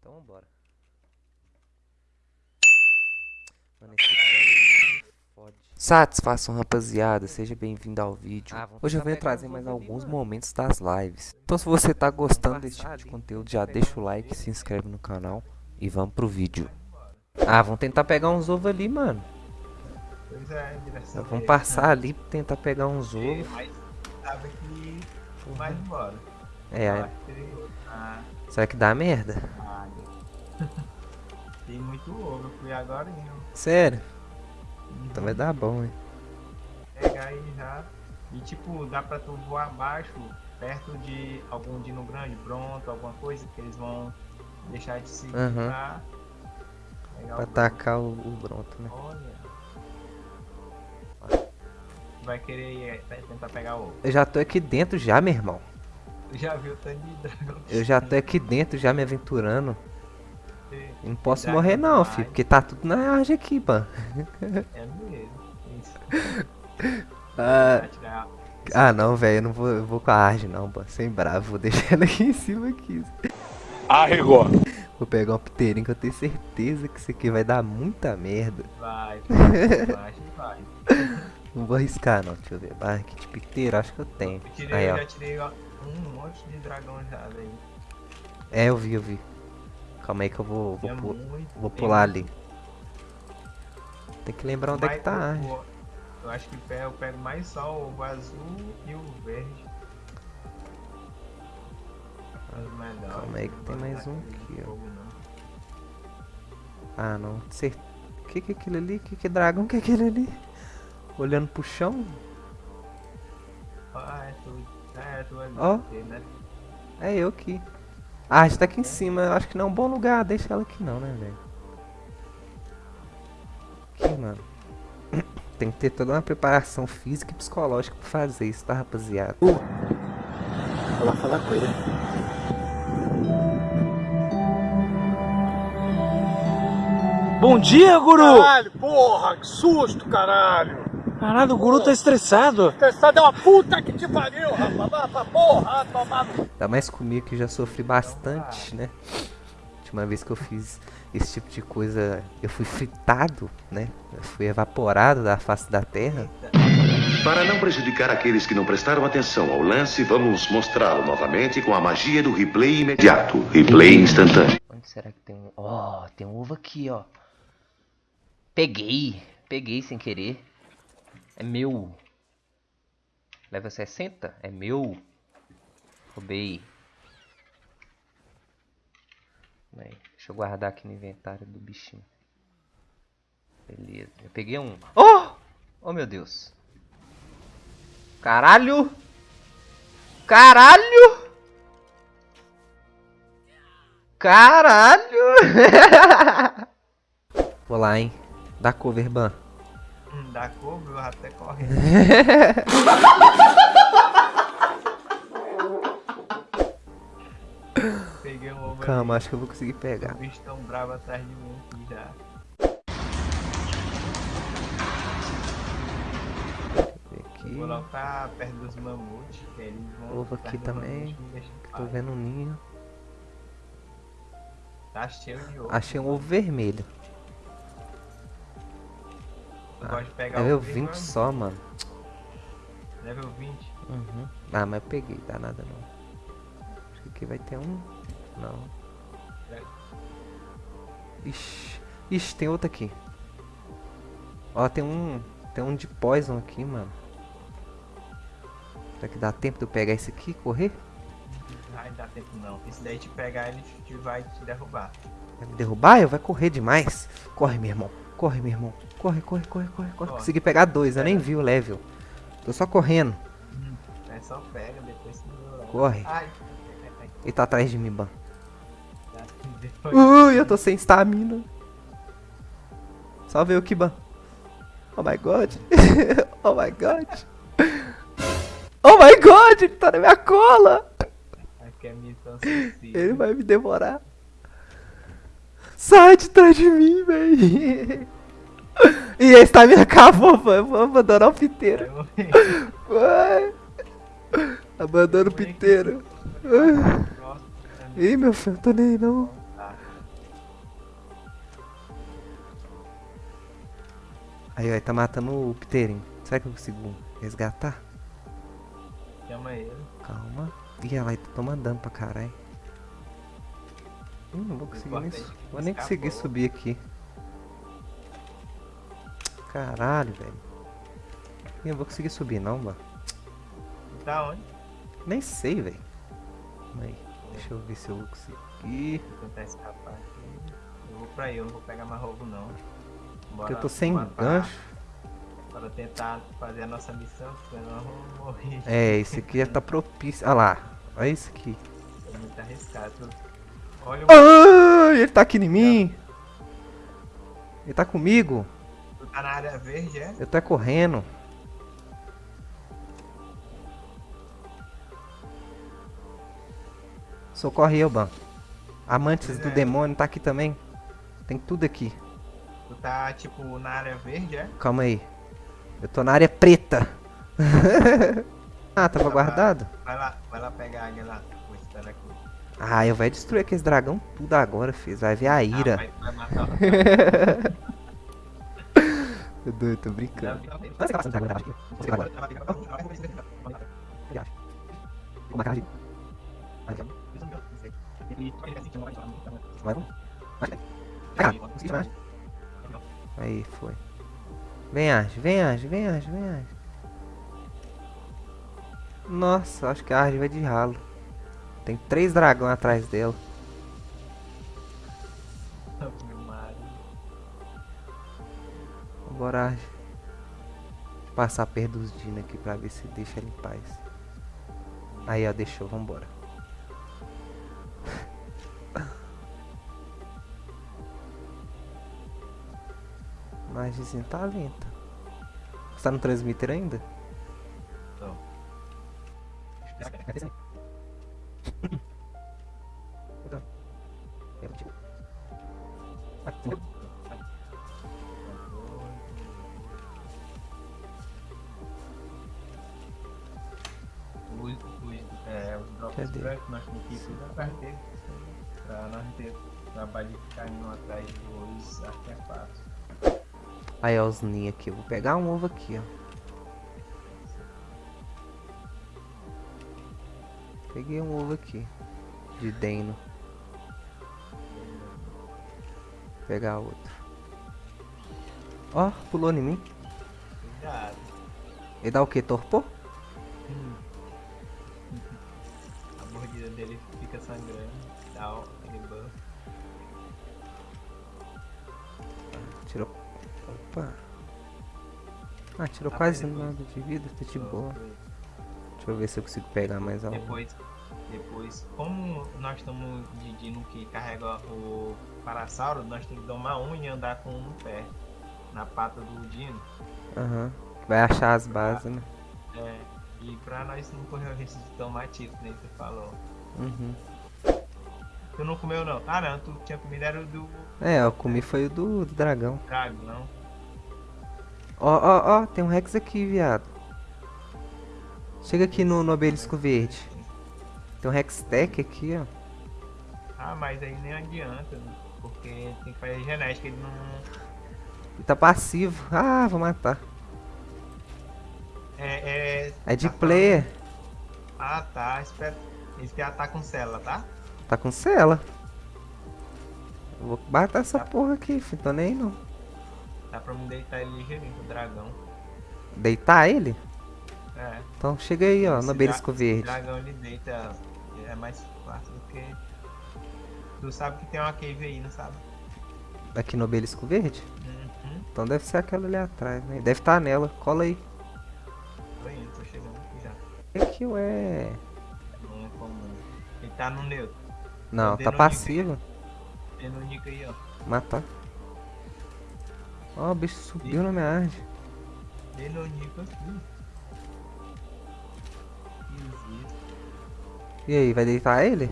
Então vambora. Mano, esse fode. Satisfação, rapaziada. Seja bem-vindo ao vídeo. Ah, Hoje eu venho trazer mais alguns mano. momentos das lives. Então se você tá gostando desse tipo de conteúdo, já deixa o like, se inscreve no canal e vamos pro vídeo. Ah, vamos tentar pegar uns ovos ali, mano. Pois é, direção Vamos passar ali pra tentar pegar uns ovos. Mas sabe que vai embora. É, Ah, será que dá merda? ah, Tem muito ovo, eu fui agora e Sério? Então vai dar bom, hein? pegar aí já. E tipo, dá pra tu voar abaixo, perto de algum dino grande, pronto, alguma coisa que eles vão deixar de seguir Aham. pra atacar o, o Bronto, né? Olha. Vai querer eh, tentar pegar o ovo. Eu já tô aqui dentro já, meu irmão. Já viu o tanto de dragão? Eu já tô aqui dentro já me aventurando. Eu não posso Dragão morrer não, filho, porque tá tudo na arte aqui, mano. É mesmo. Isso. Ah, ah não, velho, eu não vou, eu vou com a Arge não, pô. Sem bravo, vou deixar ela aqui em cima aqui. Arregou. Vou pegar um piteirinho que eu tenho certeza que isso aqui vai dar muita merda. Vai, vai, vai, vai. Não vou arriscar não, deixa eu ver. Ah, que de piteiro, acho que eu tenho. Eu tirei, Aí, ó. já tirei um monte de dragão já, velho. É, eu vi, eu vi. Calma aí que eu vou, vou, pu- muito, vou pular ali. Tem que lembrar onde é que tá a eu Eu acho que eu pego mais só o azul e o verde. Os melhores. Calma aí que tem Não mais um aqui, aquele ó. não. Ah, não. Cer... Que que é aquilo ali? Que que é dragão? Que é aquele ali? Olhando pro chão? Ah, é tu. É ali. Ó. né? É eu aqui. Ah, a gente tá aqui em cima. Eu acho que não é um bom lugar. Deixa ela aqui não, né, velho? Aqui, mano. Tem que ter toda uma preparação física e psicológica pra fazer isso, tá, rapaziada? Vou lá falar com ele. Bom dia, guru! Caralho, porra, que susto, caralho. Caralho, o guru tá estressado. Testado é uma puta que te pariu, rapaz. Pra porra, tomar no Ainda mais comigo que já sofri bastante, né? Última vez que eu fiz esse tipo de coisa, eu fui fritado, né? Eu fui evaporado da face da terra. Para não prejudicar aqueles que não prestaram atenção ao lance, vamos mostrá-lo novamente com a magia do replay imediato. Replay instantâneo. Onde será que tem um. Ó, tem um ovo aqui, ó. Peguei. Peguei sem querer. É meu. Level 60? É meu. Roubei. Aí, deixa eu guardar aqui no inventário do bichinho. Beleza. Eu peguei um. Oh! Oh, meu Deus. Caralho! Caralho! Caralho! Vou lá, hein? Dá cover, ban. Hum, Dá couve, eu até corre. Peguei um ovo Calma, acho que eu vou conseguir ali. pegar. O bicho tão bravo atrás de mim aqui já. Aqui. Vou pra perto dos mamutes, que eles vão. Ovo aqui também, em Tô vendo um ninho. Tá cheio de ovo. Achei um ovo vermelho. Gosto de pegar Level de 20 mamute. só, mano. Level 20. Uhum. Ah, mas eu peguei, dá nada não. Acho que aqui vai ter um. Não. Ixi. Ixi, tem outro aqui. Ó, tem um. Tem um de poison aqui, mano. Será que dá tempo de eu pegar esse aqui e correr? Ai, dá tempo não. Esse daí te pegar, ele te vai te derrubar. Vai me derrubar? Eu vai correr demais. Corre, meu irmão. Corre, meu irmão. Corre, corre, corre, corre, corre. Consegui pegar dois, eu nem vi o level. Tô só correndo. É só pega, depois melhorar. Corre. Ele tá atrás de mim, ban. Ui, eu tô sem stamina. Só ver o Kiban. Oh my god. oh my god. Oh my god, ele tá na minha cola. É. Ele vai me devorar. Sai de trás de mim, velho. E a estamina acabou, mano. Vou abandonar o piteiro. Vai. Abandona o piteiro. Ih, meu filho, eu tô nem aí, não. Aí, ó, tá matando o piteirinho. Será que eu consigo resgatar? Chama ele. Calma. Ih, ela tá tomando dano pra caralho. Hum, não vou conseguir nem, vou nem conseguir subir aqui. Caralho, velho. Não vou conseguir subir não, mano. Tá onde? Nem sei, velho. Aí. Deixa eu ver se eu vou conseguir. Vou tentar escapar aqui. Eu vou pra aí, eu não vou pegar mais roubo não. Porque eu tô sem bora pra- gancho. Para tentar fazer a nossa missão, senão nós vamos morrer. É, esse aqui já tá propício. Olha lá. Olha isso aqui. É muito arriscado. Olha o Ai, ele tá aqui em mim. Ele tá comigo. tu tá na área verde, é? Eu tô é correndo. Socorre eu, Ban. Amantes do É. demônio tá aqui também. Tem tudo aqui. Tu tá tipo na área verde, é? Calma aí. Eu tô na área preta. ah, tava guardado? Vai lá, vai lá pegar a águia lá. Vou esperar aqui. Ah, eu vai destruir aqueles dragão tudo agora, fiz. Vai ver a Ah, ira. vai, vai matar. Eu doido, tô brincando. Vai. Vai, chamar. Aí, foi. Vem, Arge, vem, Arge, vem, Arge, vem, Arge. Nossa, acho que a Arge vai de ralo. Tem três dragões atrás dela. Vambora, Arge. Deixa eu passar perto dos Dino aqui pra ver se deixa ele em paz. Aí, ó, deixou, vambora. Margezinha tá lenta. Você tá no transmitter ainda? Tô. Nós não ter trabalho de ficar indo atrás dos artefatos. Aí, ó, os ninhos aqui. Eu vou pegar um ovo aqui, ó. Peguei um ovo aqui. De Deno. Vou pegar outro. Ó, pulou em mim. Cuidado. Ele dá o que? Torpor? A mordida dele fica sangrando. Dá o- aquele buff. Tirou. Opa. Ah, tirou Ah, quase depois- nada de vida. Tá de boa. Deixa eu ver se eu consigo pegar mais algo. Depois, depois, como nós estamos de Dino que carrega o Parasauro, nós temos que domar um e andar com um no pé. Na pata do Dino. Aham. Vai achar as bases, né? É, e pra nós não correr o risco de tomar tiro, nem você falou. Uhum. Tu não comeu não? Ah não, tu tinha comido era o do É, eu comi foi o do, do dragão. Drago, não? Ó, ó, ó, tem um Rex aqui, viado. Chega aqui no, no obelisco verde. Tem um Rex Tech aqui, ó. Ah, mas aí nem adianta, né? porque tem que fazer genética, ele não... Ele tá passivo. Ah, vou matar. É, é... É de tá player. Ah tá, espera. Esse já tá com célula, tá? Tá com cela. Eu vou matar essa porra aqui, filho. Tô nem aí, não. Dá pra me deitar ele ligeirinho com o dragão. Deitar ele? É. Então chega aí, ó, Esse no obelisco dra- verde. esse dragão ele deita, é mais fácil do que. Tu sabe que tem uma cave aí, não sabe? Aqui no obelisco verde? Uhum. Então deve ser aquela ali atrás, né? Deve estar nela. Cola aí. Indo, tô chegando aqui já. Aqui, ué. Não é comum. Ele tá no neutro. Não, tá passivo. Tem no nick aí, ó. Matar. Ó, o bicho subiu na minha arte. Tem no nick aqui. E aí, vai deitar ele?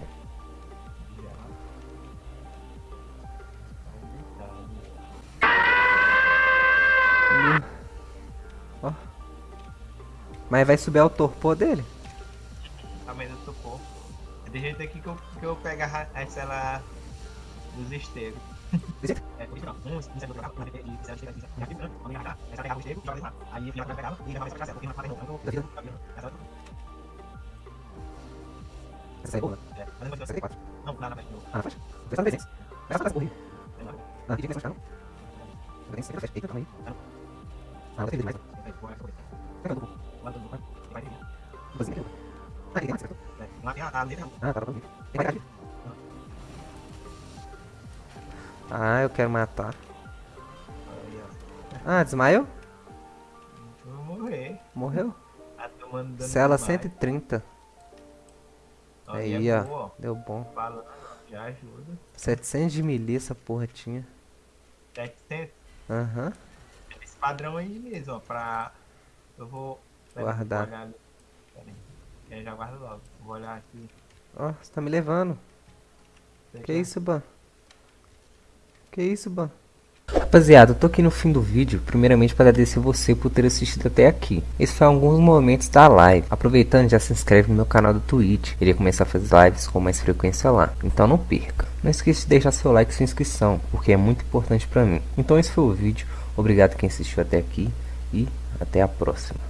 Mas vai subir ao torpor dele? Tá mais no topor. É de jeito aqui que eu, que eu pego a, a cela dos esteiros. Jeito? É, não. Um, é do. Aí o. Aí casa, porque não. Essa Essa aí é boa, né? é, mas não Essa aqui é 4. Não, frente, não. Ah, na faixa. Dois tá no 300. Essa tá corrida. Lá. Ah, pedi começar a não. Eu tenho 50 Eita, calma aí. Ah, eu. Tem que essa o do ter. Duzinho aqui. Ah, ele tem mais, certo? É, Lá Ah, eu quero matar. Ah, desmaiou? Morrer. Morreu? Cela demais. 130. Ó, Aí, é ó. Deu bom. Falando, já ajuda. 700 de essa porra tinha. 700. Aham. Esse padrão aí mesmo, ó. Pra. Eu vou. Guardar. olhar aí. Eu já guardo logo. Vou olhar aqui. Ó, você tá me levando. Que isso, Ban? Que isso, Ban? Rapaziada, eu tô aqui no fim do vídeo, primeiramente para agradecer você por ter assistido até aqui. Esse foi alguns momentos da live. Aproveitando, já se inscreve no meu canal do Twitch. Irei começar a fazer lives com mais frequência lá. Então não perca. Não esqueça de deixar seu like e sua inscrição, porque é muito importante para mim. Então esse foi o vídeo. Obrigado quem assistiu até aqui e até a próxima.